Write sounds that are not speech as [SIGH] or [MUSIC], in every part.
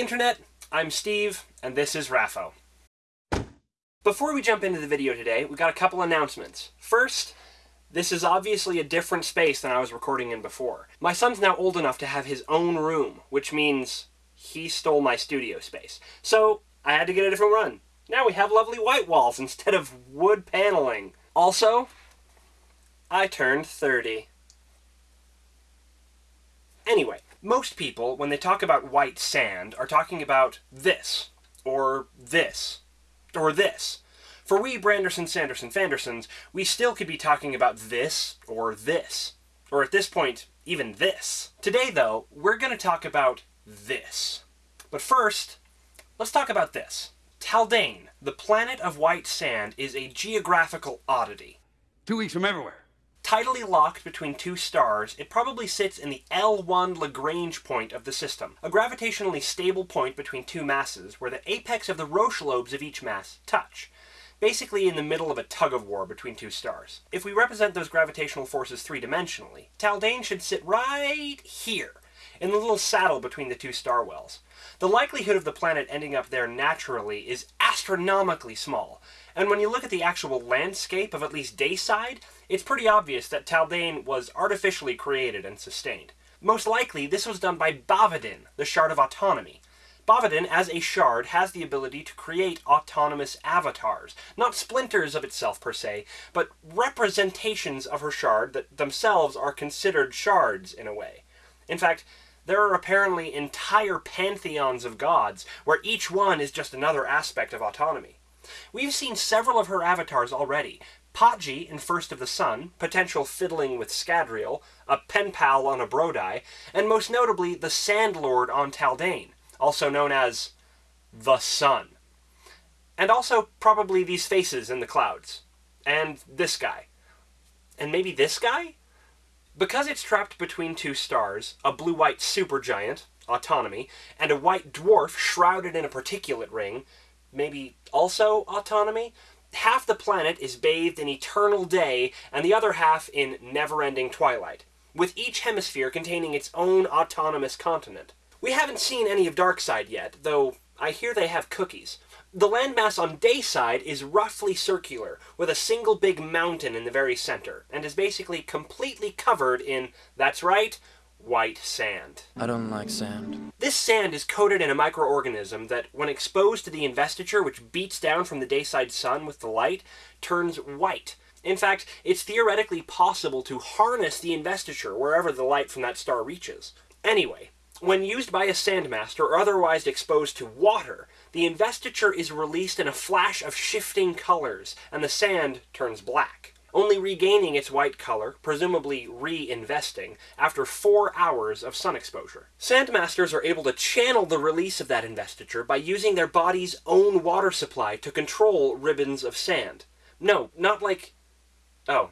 Internet, I'm Steve, and this is Raffo. Before we jump into the video today, we got a couple announcements. First, this is obviously a different space than I was recording in before. My son's now old enough to have his own room, which means he stole my studio space. So, I had to get a different run. Now we have lovely white walls instead of wood paneling. Also, I turned 30. Anyway, most people, when they talk about white sand, are talking about this, or this, or this. For we Branderson, Sanderson, Fandersons, we still could be talking about this, or this. Or at this point, even this. Today, though, we're going to talk about this. But first, let's talk about this. Taldain, the planet of white sand, is a geographical oddity. Two weeks from everywhere. Tidally locked between two stars, it probably sits in the L1 Lagrange point of the system, a gravitationally stable point between two masses where the apex of the Roche lobes of each mass touch, basically in the middle of a tug-of-war between two stars. If we represent those gravitational forces three-dimensionally, Taldain should sit right here, in the little saddle between the two star wells. The likelihood of the planet ending up there naturally is astronomically small, and when you look at the actual landscape of at least Dayside, it's pretty obvious that Taldain was artificially created and sustained. Most likely, this was done by Bavadin, the Shard of Autonomy. Bavadin, as a shard, has the ability to create autonomous avatars. Not splinters of itself per se, but representations of her shard that themselves are considered shards in a way. In fact, there are apparently entire pantheons of gods, where each one is just another aspect of autonomy. We've seen several of her avatars already. Patji in First of the Sun, potential fiddling with Scadrial, a pen pal on Obrodai, and most notably the Sandlord on Taldain, also known as the Sun. And also probably these faces in the clouds. And this guy. And maybe this guy? Because it's trapped between two stars, a blue-white supergiant, autonomy, and a white dwarf shrouded in a particulate ring, maybe also autonomy, half the planet is bathed in eternal day and the other half in never-ending twilight, with each hemisphere containing its own autonomous continent. We haven't seen any of Darkside yet, though I hear they have cookies. The landmass on Dayside is roughly circular, with a single big mountain in the very center, and is basically completely covered in, that's right, white sand. I don't like sand. This sand is coated in a microorganism that, when exposed to the investiture which beats down from the dayside sun with the light, turns white. In fact, it's theoretically possible to harness the investiture wherever the light from that star reaches. Anyway, when used by a sandmaster or otherwise exposed to water, the investiture is released in a flash of shifting colors, and the sand turns black, only regaining its white color, presumably reinvesting, after four hours of sun exposure. Sandmasters are able to channel the release of that investiture by using their body's own water supply to control ribbons of sand. No, not like... Oh.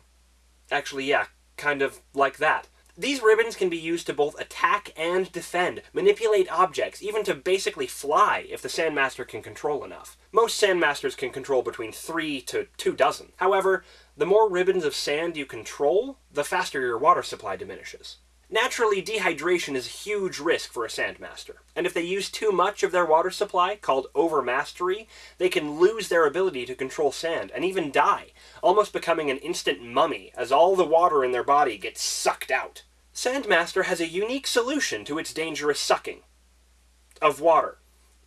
Actually, yeah, kind of like that. These ribbons can be used to both attack and defend, manipulate objects, even to basically fly if the Sandmaster can control enough. Most Sandmasters can control between three to two dozen. However, the more ribbons of sand you control, the faster your water supply diminishes. Naturally, dehydration is a huge risk for a Sandmaster, and if they use too much of their water supply, called overmastery, they can lose their ability to control sand, and even die, almost becoming an instant mummy as all the water in their body gets sucked out. Sandmaster has a unique solution to its dangerous sucking of water.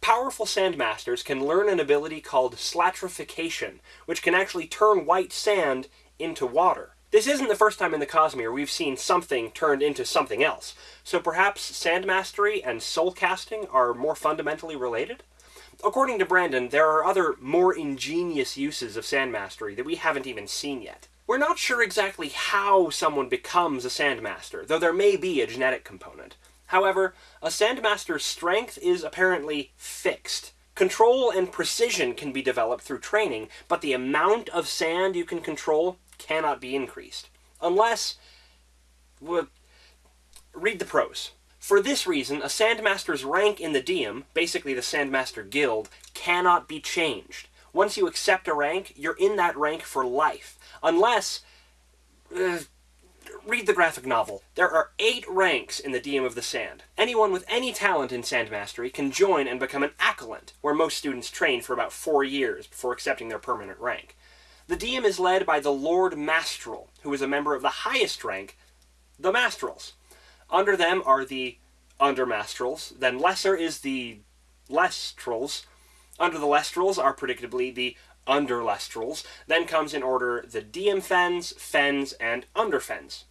Powerful Sandmasters can learn an ability called slatrification, which can actually turn white sand into water. This isn't the first time in the Cosmere we've seen something turned into something else, so perhaps sand mastery and Soul Casting are more fundamentally related? According to Brandon, there are other, more ingenious uses of sand mastery that we haven't even seen yet. We're not sure exactly how someone becomes a Sandmaster, though there may be a genetic component. However, a Sandmaster's strength is apparently fixed. Control and precision can be developed through training, but the amount of sand you can control cannot be increased. Unless... Well, read the pros. For this reason, a Sandmaster's rank in the Diem, basically the Sandmaster Guild, cannot be changed. Once you accept a rank, you're in that rank for life. Unless... Uh, read the graphic novel. There are eight ranks in the Diem of the Sand. Anyone with any talent in sand mastery can join and become an acolyte, where most students train for about four years before accepting their permanent rank. The Diem is led by the Lord Mastrell, who is a member of the highest rank, the Mastrells. Under them are the Undermastrells, then lesser is the Lestrells. Under the Lestrells are predictably the Underlestrells. Then comes in order the Diem Fens, Fens, and Underfens.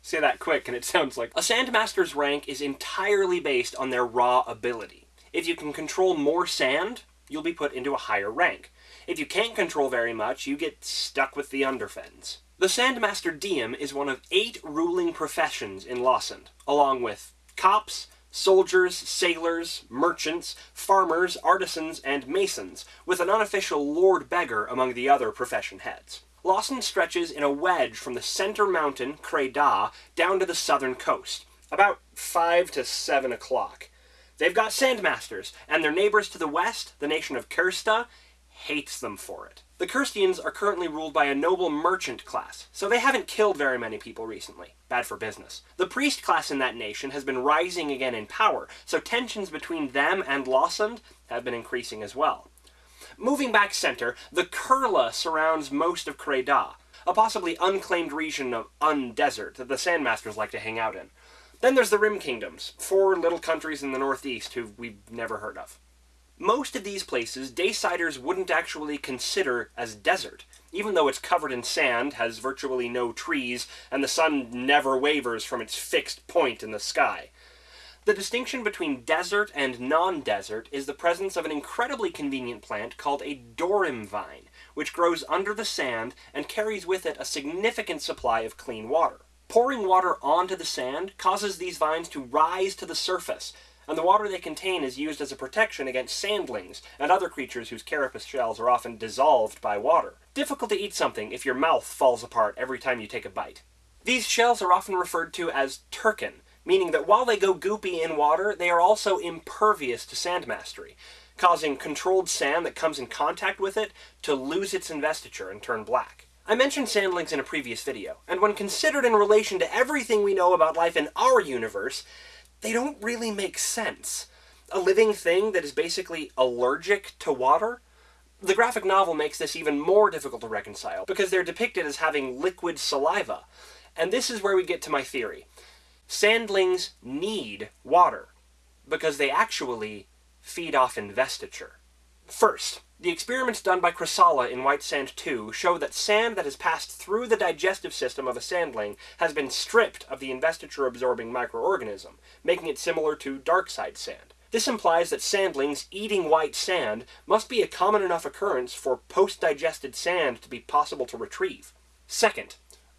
Say that quick and it [LAUGHS] sounds like... A Sandmaster's rank is entirely based on their raw ability. If you can control more sand, you'll be put into a higher rank. If you can't control very much, you get stuck with the Underfens. The Sandmaster Diem is one of eight ruling professions in Lossand, along with cops, soldiers, sailors, merchants, farmers, artisans, and masons, with an unofficial Lord Beggar among the other profession heads. Lossand stretches in a wedge from the center mountain, Cre Da, down to the southern coast, about 5 to 7 o'clock. They've got sandmasters, and their neighbors to the west, the nation of Kerzta, hates them for it. The Kerztians are currently ruled by a noble merchant class, so they haven't killed very many people recently. Bad for business. The priest class in that nation has been rising again in power, so tensions between them and Lossand have been increasing as well. Moving back center, the Kerla surrounds most of Cre Da, a possibly unclaimed region of undesert that the Sandmasters like to hang out in. Then there's the Rim Kingdoms, four little countries in the northeast who we've never heard of. Most of these places, Daysiders wouldn't actually consider as desert, even though it's covered in sand, has virtually no trees, and the sun never wavers from its fixed point in the sky. The distinction between desert and non-desert is the presence of an incredibly convenient plant called a dorim vine, which grows under the sand and carries with it a significant supply of clean water. Pouring water onto the sand causes these vines to rise to the surface, and the water they contain is used as a protection against sandlings and other creatures whose carapace shells are often dissolved by water. Difficult to eat something if your mouth falls apart every time you take a bite. These shells are often referred to as turkin, meaning that while they go goopy in water, they are also impervious to sand mastery, causing controlled sand that comes in contact with it to lose its investiture and turn black. I mentioned sandlings in a previous video, and when considered in relation to everything we know about life in our universe, they don't really make sense. A living thing that is basically allergic to water? The graphic novel makes this even more difficult to reconcile, because they're depicted as having liquid saliva. And this is where we get to my theory. Sandlings need water, because they actually feed off investiture. First, the experiments done by Khrissalla in White Sand 2 show that sand that has passed through the digestive system of a sandling has been stripped of the investiture-absorbing microorganism, making it similar to darkside sand. This implies that sandlings eating white sand must be a common enough occurrence for post-digested sand to be possible to retrieve. Second,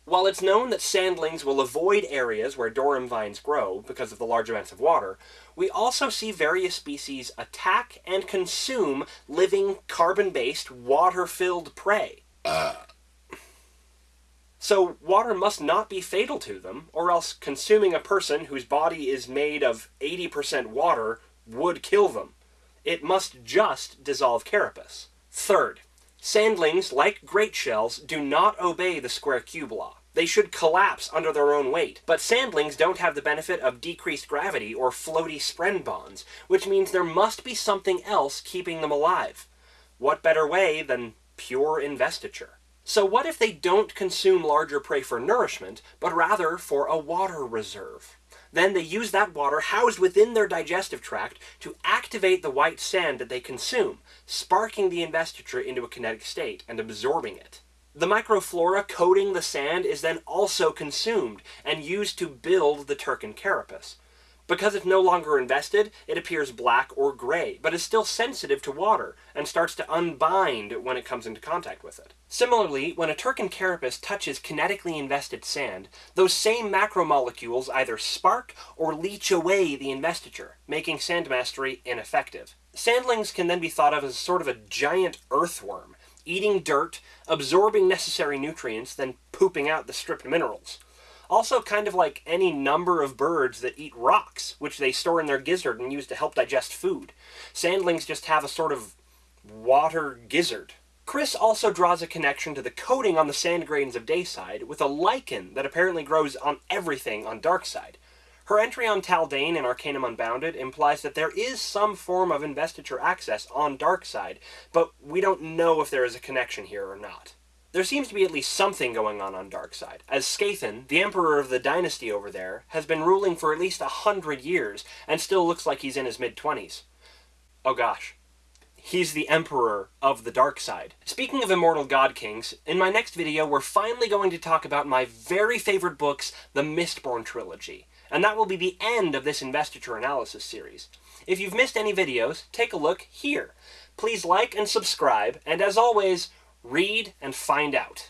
while it's known that sandlings will avoid areas where dorim vines grow because of the large amounts of water, we also see various species attack and consume living carbon-based water-filled prey. Uh. So water must not be fatal to them, or else consuming a person whose body is made of 80% water would kill them. It must just dissolve carapace. Third, Sandlings, like great shells, do not obey the square cube law. They should collapse under their own weight, but sandlings don't have the benefit of decreased gravity or floaty spren bonds, which means there must be something else keeping them alive. What better way than pure investiture? So what if they don't consume larger prey for nourishment, but rather for a water reserve? Then they use that water housed within their digestive tract to activate the white sand that they consume, sparking the investiture into a kinetic state and absorbing it. The microflora coating the sand is then also consumed and used to build the Turken carapace. Because it's no longer invested, it appears black or gray, but is still sensitive to water, and starts to unbind when it comes into contact with it. Similarly, when a Turken carapace touches kinetically invested sand, those same macromolecules either spark or leach away the investiture, making sand mastery ineffective. Sandlings can then be thought of as sort of a giant earthworm, eating dirt, absorbing necessary nutrients, then pooping out the stripped minerals. Also kind of like any number of birds that eat rocks, which they store in their gizzard and use to help digest food. Sandlings just have a sort of water gizzard. Khriss also draws a connection to the coating on the sand grains of Dayside with a lichen that apparently grows on everything on Darkside. Her entry on Taldain in Arcanum Unbounded implies that there is some form of investiture access on Darkside, but we don't know if there is a connection here or not. There seems to be at least something going on on Darkside, as Skathan, the emperor of the dynasty over there, has been ruling for at least a hundred years, and still looks like he's in his mid-twenties. Oh gosh. He's the Emperor of the Dark Side. Speaking of Immortal God Kings, in my next video we're finally going to talk about my very favorite books, the Mistborn trilogy. And that will be the end of this investiture analysis series. If you've missed any videos, take a look here. Please like and subscribe, and as always, read and find out.